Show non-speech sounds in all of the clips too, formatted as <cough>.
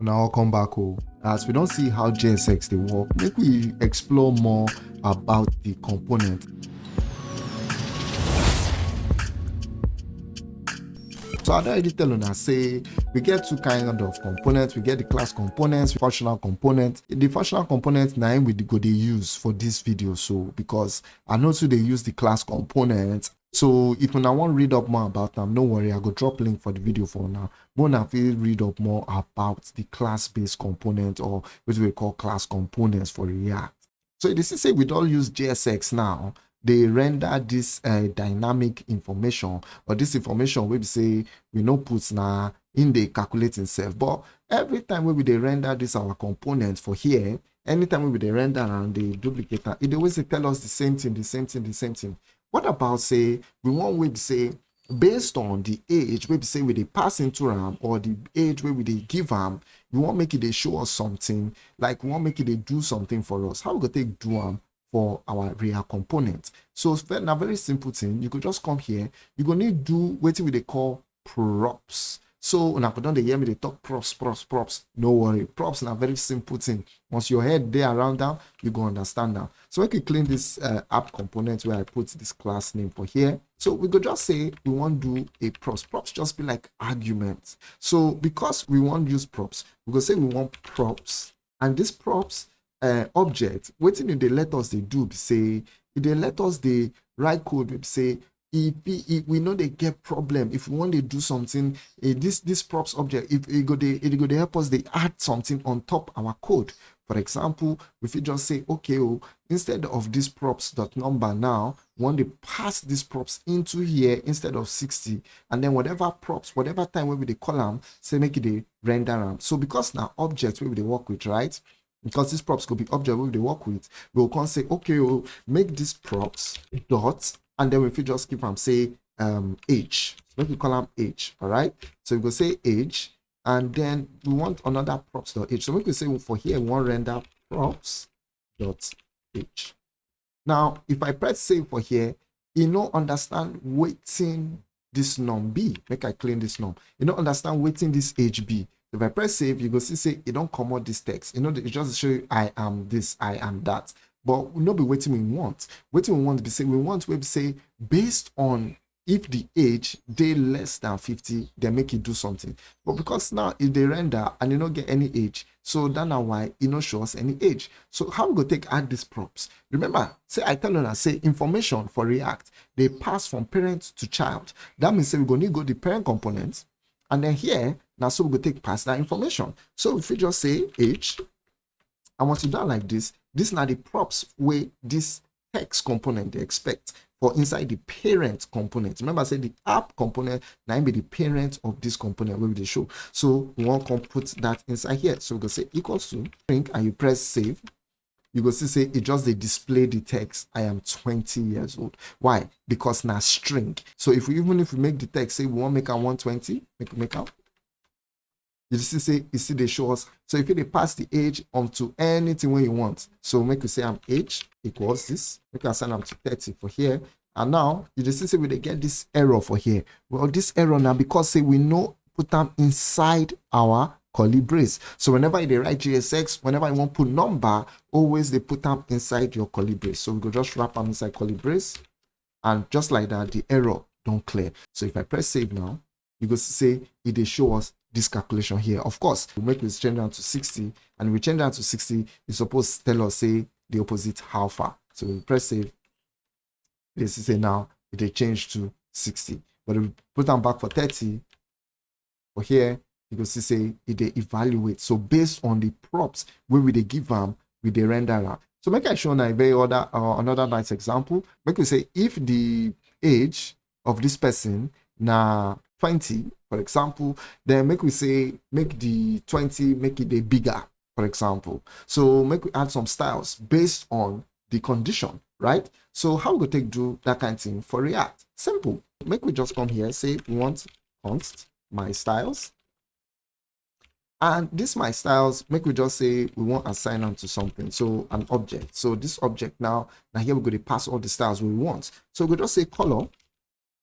now I'll come back home as we don't see how JSX they work make we explore more about the component So I already tell you now say we get two kind of components. We get the class components, functional components. The functional components now we go they use for this video. So because I know so they use the class components. So if you want to read up more about them, don't worry, I go drop link for the video for now. But now you read up more about the class-based component or what we call class components for React. So this is say we don't use JSX now they render this uh, dynamic information or this information we say we no put now in the calculating self but every time we they render this our component for here anytime we they render and the duplicator it always tell us the same thing the same thing the same thing what about say we want we say based on the age we say we they pass into RAM or the age where we they give RAM, we want make it they show us something like we want make it they do something for us how we go take do them for our real component. So now very simple thing, you could just come here, you gonna need do what we they call props. So put on the hear me they talk props, props, props. No worry, props now very simple thing. Once your head there around down, you go understand now. So I can clean this uh, app component where I put this class name for here. So we could just say we want to do a props. Props just be like arguments. So because we want to use props, we could say we want props, and this props uh, object wetin e dey let us dey do say e dey let us dey write code say we know they get problem if we want to do something uh, this this props object if it go dey it go help us they add something on top our code. For example if you just say okay oh instead of this props dot number now want to pass this props into here instead of 60 and then whatever props whatever time we the column say make it a render them so because now objects we will work with right? Because these props could be object we they work with we'll can say okay we'll make these props dots and then if you just keep them say um age. Make we call them age all right? So we go say age and then we want another props dot age. So we can say for here we want render props dot age. Now if i press save for here you know understand waiting this num b make i clean this num you know understand waiting this hb if I press save, you go see say it don't come out this text. You know, it just show you I am this, I am that. But we not be waiting we want. Waiting we want to be say we want to say based on if the age they less than 50 they make it do something but because now if they render and you don't get any age so that's now why it not show us any age so how we go take add these props remember say i tell you say information for react they pass from parent to child that means say we're going to go the parent components and then here now, so we will take past that information. So if we just say age, I want to do like this. This now the props where this text component they expect for inside the parent component. Remember, I said the app component now be the parent of this component where we show. So we want to put that inside here. So we go say equals to string and you press save. You go see say it just they display the text. I am 20 years old. Why? Because now string. So if we even if we make the text say we want to make a 120, make make out you see say you see they show us so if you pass the age onto anything where you want. So make you say i'm age equals this. You can assign them to 30 for here. And now you just see we get this error for here? Well this error now because say we know put them inside our curly brace so whenever they write JSX whenever you want put number always they put them inside your curly brace so we go just wrap them inside curly brace and just like that the error don't clear. So if i press save now you go say it they show us this calculation here. Of course, we make this change down to 60, and we change down to 60, it's supposed to tell us, say, the opposite how far. So we press save. This is say now it change to 60. But if we put them back for 30, for here, you can see say it they evaluate. So based on the props where we they give them, we they render them. So make I show now very other uh, another nice example. Make we say if the age of this person now 20 for example then make we say make the 20 make it a bigger for example. So make we add some styles based on the condition right? So how we take do that kind of thing for react? Simple. Make we just come here say we want const my styles. And this my styles make we just say we want assign them to something so an object. So this object now now here we're going to pass all the styles we want. So we just say color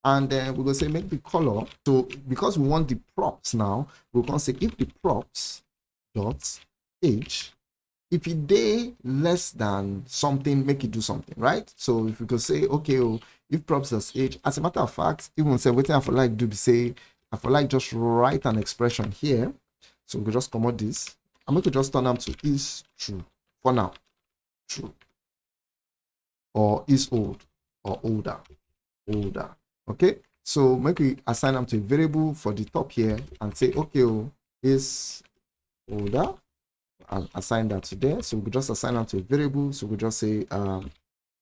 and then we're going to say make the color. So because we want the props now we're going to say if the props dot age if it day less than something make it do something right? So if we could say okay oh if props does age as a matter of fact even say waiting for like do be say i for like just write an expression here. So we could just come out this. I'm going to just turn them to is true for now. True. Or is old. Or older. Older okay? So make we assign them to a variable for the top here and say okay oh, is older and assign that to there. So we just assign them to a variable. So we just say um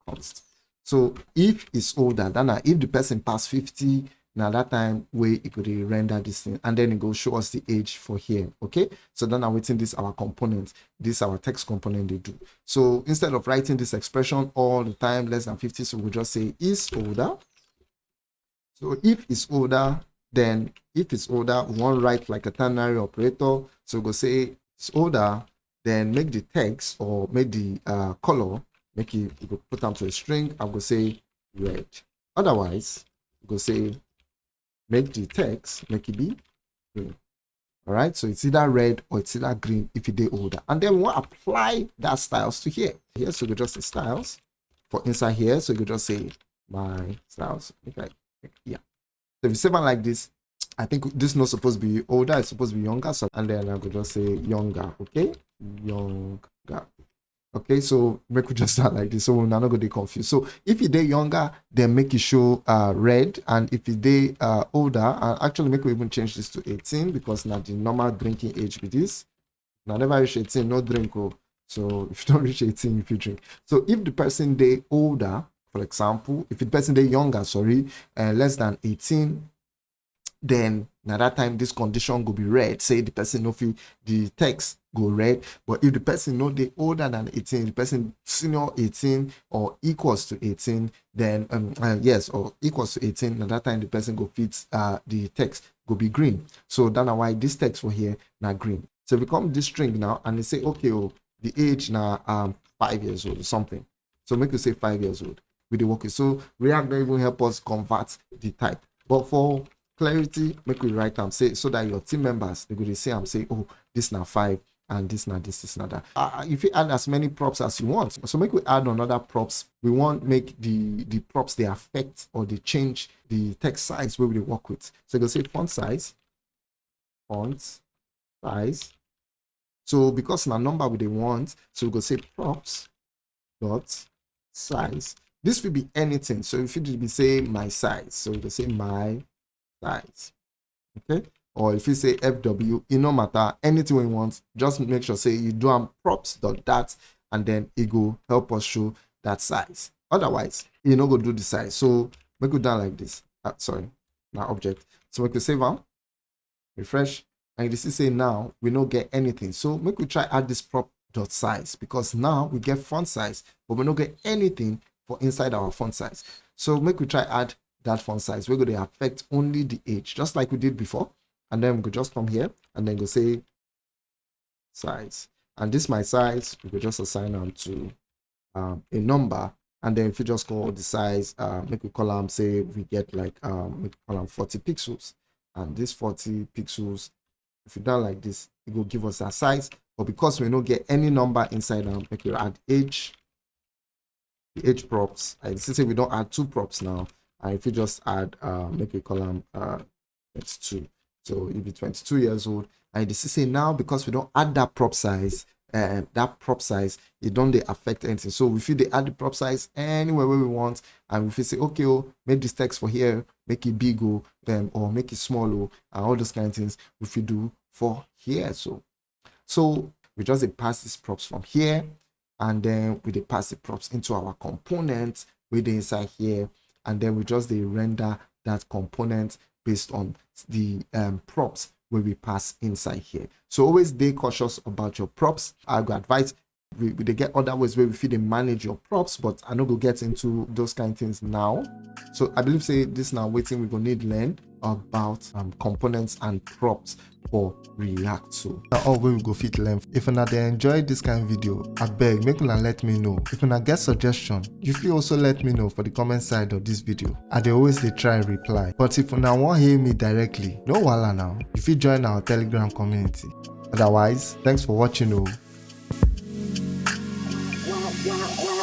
const. So if it's older than if the person passed 50 now that time we it could render this thing and then it go show us the age for here. Okay? So then i'm waiting this our component this our text component they do. So instead of writing this expression all the time less than 50 so we just say is older so if it's older then if it's older we want to write like a ternary operator. So we'll say it's older then make the text or make the uh, color make it could put them to a string i'm gonna say red. Otherwise go say make the text make it be green. All right so it's either red or it's either green if it is older. And then we want to apply that styles to here. Here so we just say styles. For inside here so you just say my styles. Okay yeah. So if you save it like this i think this is not supposed to be older it's supposed to be younger. So and then i could just say younger okay? Younger. Okay so make we just <laughs> start like this. So we're not to be confused. So if you day younger then make it show uh red. And if you day uh older and actually make we even change this to 18 because now the normal drinking age with this. Now never reach 18 no drink oh. So if you don't <laughs> reach 18 if you drink. So if the person day older for example if the person day younger sorry uh, less than 18 then now that time this condition will be red say the person no feel the text go red. But if the person know they older than 18 the person senior 18 or equals to 18 then um uh, yes or equals to 18 at that time the person go fit uh the text go be green. So that's why this text for here now green. So we come this string now and they say okay oh the age now um five years old or something. So make you say five years old with the working. so react don't even help us convert the type. But for clarity make we write am say so that your team members they go say i'm say oh this now five and this now this is not that. Uh, if you add as many props as you want. So make we add another props. We want make the the props they affect or they change the text size where we work with. So you go say font size font size. So because now number we they want so we go say props dot size this will be anything. So if you be say my size so we go say my size okay? Or if you say fw it no matter. Anything we want just make sure say you do am props dot that and then it go help us show that size. Otherwise you no go do the size. So make it down like this. Uh, sorry now object. So we can save out refresh and you see say now we no get anything. So make we try add this prop dot size because now we get font size but we no get anything for inside our font size. So make we try add that font size we're going to affect only the age just like we did before. And then we could just come here and then go say size. And this my size we could just assign them to um, a number. And then if you just call the size uh, make a column say we get like um column 40 pixels. And this 40 pixels if you done like this it will give us that size. But because we don't get any number inside them make you add age age props. I say we don't add two props now and if you just add uh, make a column uh, it's two so you'll be 22 years old. And this is say now because we don't add that prop size uh, that prop size it don't they affect anything. So if they add the prop size anywhere where we want. And if we say okay oh make this text for here make it big oh then or make it small oh and all those kind of things if we do for here so. So we just pass these props from here and then we pass the props into our component with inside here and then we just they render that component based on the um, props where we pass inside here. So always be cautious about your props. I would advise we, we they get other ways where we feel they manage your props, but I know we'll get into those kind of things now. So I believe say this now waiting we're gonna need learn about um, components and props for react so now all we go fit learn. If una dey enjoy this kind of video i beg make una let me know. If una get suggestion you fit also let me know for the comment side of this video. I dey always they try reply. But if una wan hear me directly no wala now. If you join our telegram community. Otherwise thanks for watching oh